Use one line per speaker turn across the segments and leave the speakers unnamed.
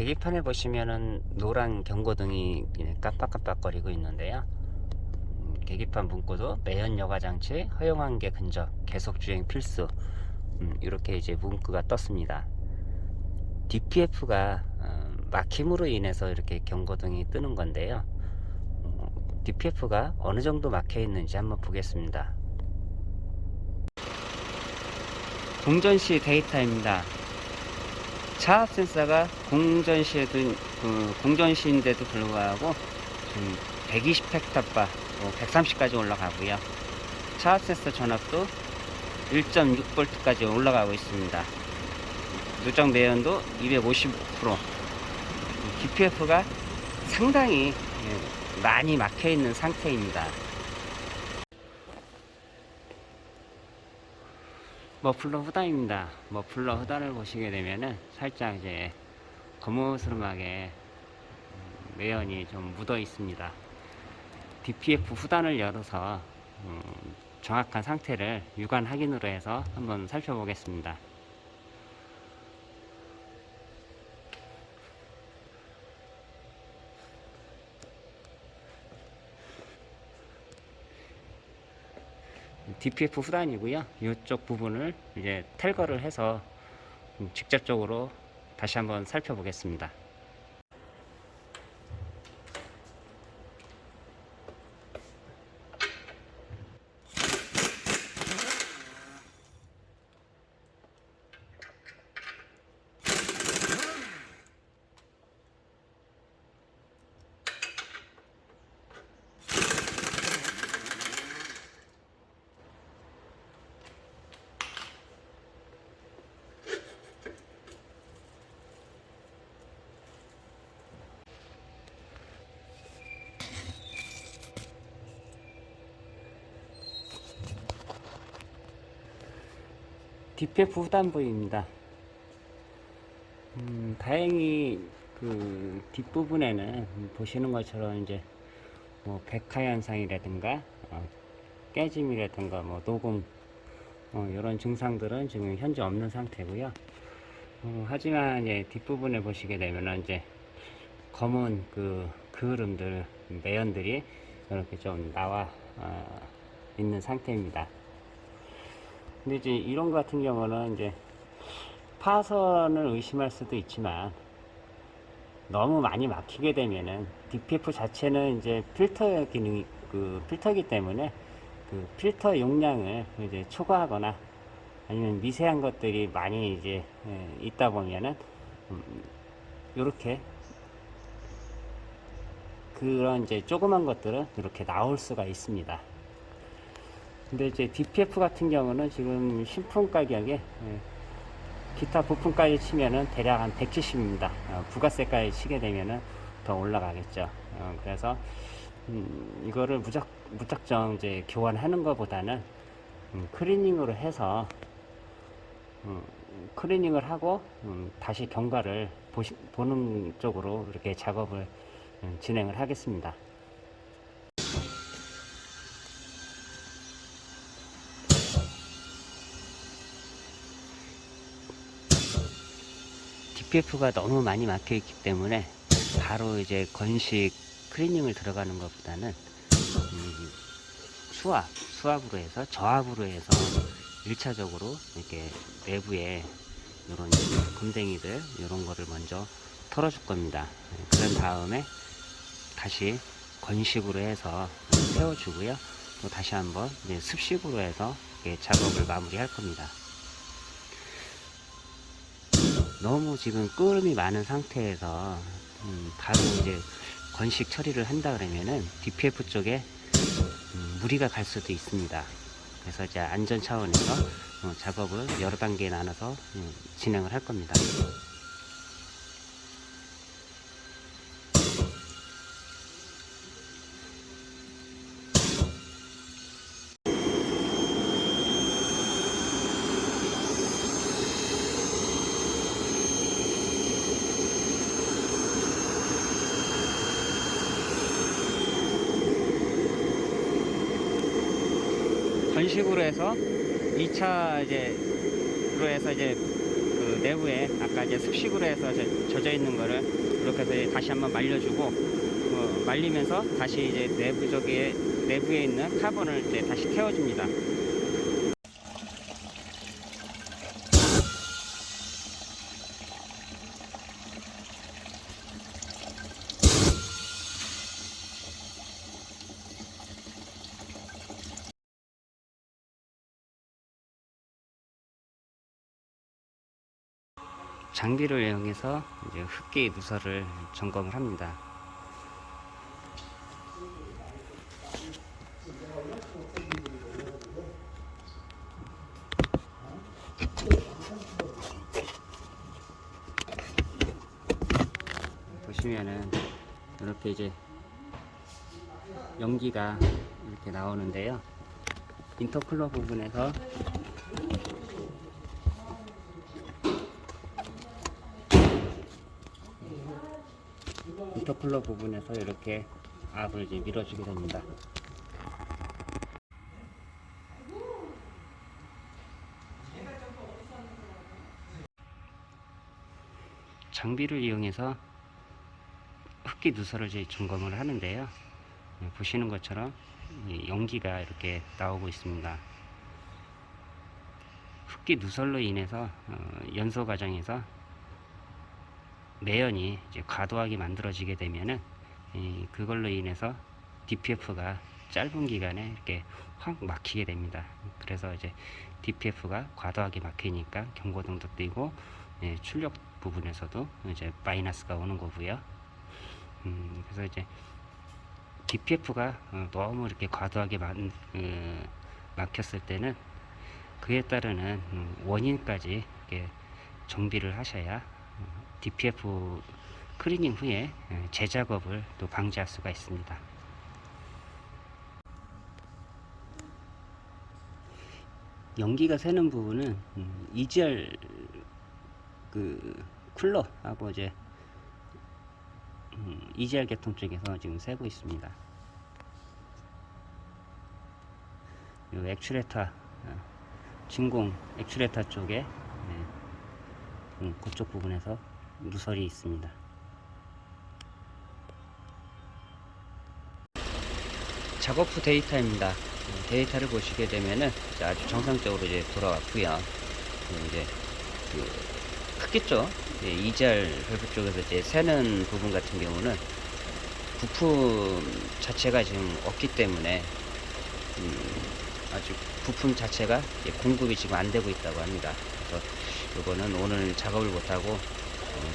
계기판에 보시면은 노란 경고등이 깜빡깜빡거리고 있는데요. 음, 계기판 문구도 매연 여과 장치 허용한 게 근접 계속 주행 필수 음, 이렇게 이제 문구가 떴습니다. DPF가 어, 막힘으로 인해서 이렇게 경고등이 뜨는 건데요. 어, DPF가 어느 정도 막혀 있는지 한번 보겠습니다. 공전시 데이터입니다. 차압 센서가 공전시에도 그 공전시인데도 불구하고 지금 120헥타바, 130까지 올라가고요. 차압 센서 전압도 1.6V까지 올라가고 있습니다. 누적 내연도 255%. DPF가 상당히 예, 많이 막혀 있는 상태입니다. 머플러 후단입니다. 머플러 후단을 보시게 되면은 살짝 이제 거무스름하게 음, 매연이 좀 묻어 있습니다. DPF 후단을 열어서 음, 정확한 상태를 육안 확인으로 해서 한번 살펴보겠습니다. DPF 후단이고요. 이쪽 부분을 이제 탈거를 해서 음, 직접적으로 다시 한번 살펴보겠습니다. DPF 후단부입니다. 음, 다행히 그 뒷부분에는 보시는 것처럼 이제 뭐 백화 현상이라든가 어, 깨짐이라든가 뭐 녹음 어, 이런 증상들은 지금 현재 없는 상태고요. 어, 하지만 이제 뒷부분에 보시게 되면은 이제 검은 그 그을음들 매연들이 이렇게 좀 나와 어, 있는 상태입니다. 근데 이제 이런 것 같은 경우는 이제 파선을 의심할 수도 있지만 너무 많이 막히게 되면은 DPF 자체는 이제 필터 기능이 그 필터기 때문에 그 필터 용량을 이제 초과하거나 아니면 미세한 것들이 많이 이제 예, 있다 보면은 이렇게 그런 이제 조그만 것들은 이렇게 나올 수가 있습니다. 근데 이제 DPF 같은 경우는 지금 신품 가격에 예, 기타 부품까지 치면은 대략 한 170입니다. 어, 부가세까지 치게 되면은 더 올라가겠죠. 어, 그래서 음, 이거를 무작 무작정 이제 교환하는 것보다는 음, 클리닝으로 해서 음, 클리닝을 하고 음, 다시 경과를 보시, 보는 쪽으로 이렇게 작업을 음, 진행을 하겠습니다. DPF가 너무 많이 막혀 있기 때문에 바로 이제 건식 클리닝을 들어가는 것보다는 음, 수압, 수압으로 해서 저압으로 해서 1차적으로 이렇게 내부에 이런 금댕이들 이런 거를 먼저 털어줄 겁니다. 네, 그런 다음에 다시 건식으로 해서 세워주고요. 또 다시 한번 습식으로 해서 작업을 마무리할 겁니다. 너무 지금 끓음이 많은 상태에서 음, 바로 이제 건식 처리를 한다 그러면은 DPF 쪽에 음, 무리가 갈 수도 있습니다. 그래서 이제 안전 차원에서 어, 작업을 여러 단계에 나눠서 음, 진행을 할 겁니다. 건식으로 해서 2차 이제 로 해서 이제 그 내부에 아까 이제 습식으로 해서 저- 젖어 있는 거를 이렇게 해서 다시 한번 말려주고 어, 말리면서 다시 이제 내부적에 내부에 있는 카본을 이제 다시 태워줍니다. 장비를 이용해서 이제 흡기 누설을 점검을 합니다. 보시면은 이렇게 이제 연기가 이렇게 나오는데요. 인터쿨러 부분에서 인터쿨러 부분에서 이렇게 압을 이제 밀어주게 됩니다. 장비를 이용해서 흡기 누설을 이제 점검을 하는데요. 예, 보시는 것처럼 이 연기가 이렇게 나오고 있습니다. 흡기 누설로 인해서 어, 연소 과정에서 매연이 이제 과도하게 만들어지게 되면은 이 그걸로 인해서 DPF가 짧은 기간에 이렇게 확 막히게 됩니다. 그래서 이제 DPF가 과도하게 막히니까 경고등도 뜨고 예, 출력 부분에서도 이제 마이너스가 오는 거고요. 음, 그래서 이제 DPF가 어, 너무 이렇게 과도하게 만, 어, 막혔을 때는 그에 따르는 음, 원인까지 정비를 하셔야 어, DPF 클리닝 후에 예, 재작업을 또 방지할 수가 있습니다. 연기가 새는 부분은 음, EGR 그 쿨러하고 이제 음, EGR 계통 쪽에서 지금 새고 있습니다. 요 액추레터 어, 진공 액추레터 쪽에 예, 음, 그쪽 부분에서 누설이 있습니다. 작업 후 데이터입니다. 음, 데이터를 보시게 되면은 이제 아주 정상적으로 이제 돌아왔고요. 음, 이제 그쪽 예, 이잘 밸브 쪽에서 이제 새는 부분 같은 경우는 부품 자체가 지금 없기 때문에 음, 아주 부품 자체가 이제 공급이 지금 안 되고 있다고 합니다. 그래서 이거는 오늘 작업을 못하고 어,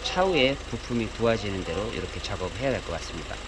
차후에 부품이 구워지는 대로 이렇게 작업을 해야 될 것 같습니다.